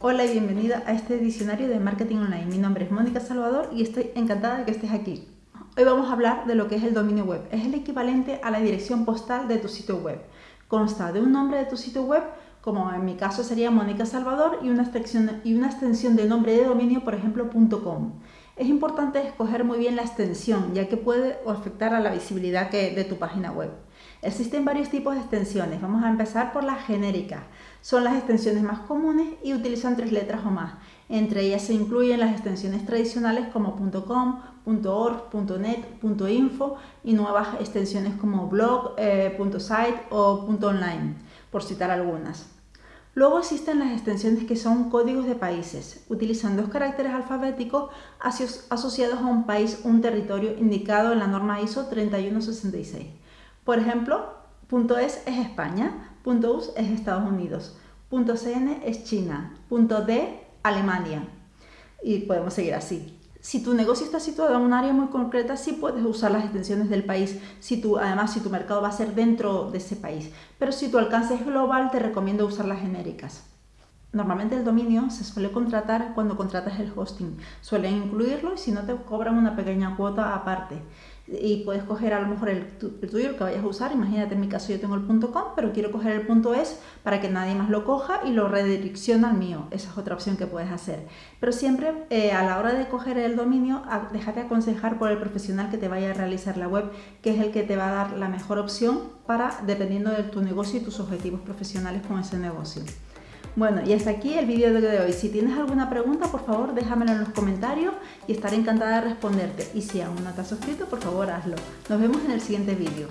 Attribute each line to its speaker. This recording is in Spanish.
Speaker 1: Hola y bienvenida a este diccionario de marketing online. Mi nombre es Mónica Salvador y estoy encantada de que estés aquí. Hoy vamos a hablar de lo que es el dominio web. Es el equivalente a la dirección postal de tu sitio web. Consta de un nombre de tu sitio web, como en mi caso sería Mónica Salvador, y una extensión, y una extensión de nombre de dominio, por ejemplo, .com. Es importante escoger muy bien la extensión, ya que puede afectar a la visibilidad de tu página web. Existen varios tipos de extensiones. Vamos a empezar por las genéricas. Son las extensiones más comunes y utilizan tres letras o más. Entre ellas se incluyen las extensiones tradicionales como .com, .org, .net, .info y nuevas extensiones como blog, eh, .site o .online, por citar algunas. Luego existen las extensiones que son códigos de países. Utilizan dos caracteres alfabéticos asociados a un país o un territorio indicado en la norma ISO 3166. Por ejemplo, .es es España, .us es Estados Unidos, .cn es China, .d Alemania. Y podemos seguir así. Si tu negocio está situado en un área muy concreta, sí puedes usar las extensiones del país, si tu, además si tu mercado va a ser dentro de ese país. Pero si tu alcance es global, te recomiendo usar las genéricas. Normalmente el dominio se suele contratar cuando contratas el hosting. Suelen incluirlo y si no te cobran una pequeña cuota aparte. Y puedes coger a lo mejor el, tuyo, el que vayas a usar. Imagínate, en mi caso yo tengo el .com, pero quiero coger el .es para que nadie más lo coja y lo redirecciona al mío. Esa es otra opción que puedes hacer. Pero siempre eh, a la hora de coger el dominio, déjate aconsejar por el profesional que te vaya a realizar la web, que es el que te va a dar la mejor opción para, dependiendo de tu negocio y tus objetivos profesionales con ese negocio. Bueno, y hasta aquí el vídeo de hoy. Si tienes alguna pregunta, por favor, déjamelo en los comentarios y estaré encantada de responderte. Y si aún no te has suscrito, por favor, hazlo. Nos vemos en el siguiente vídeo.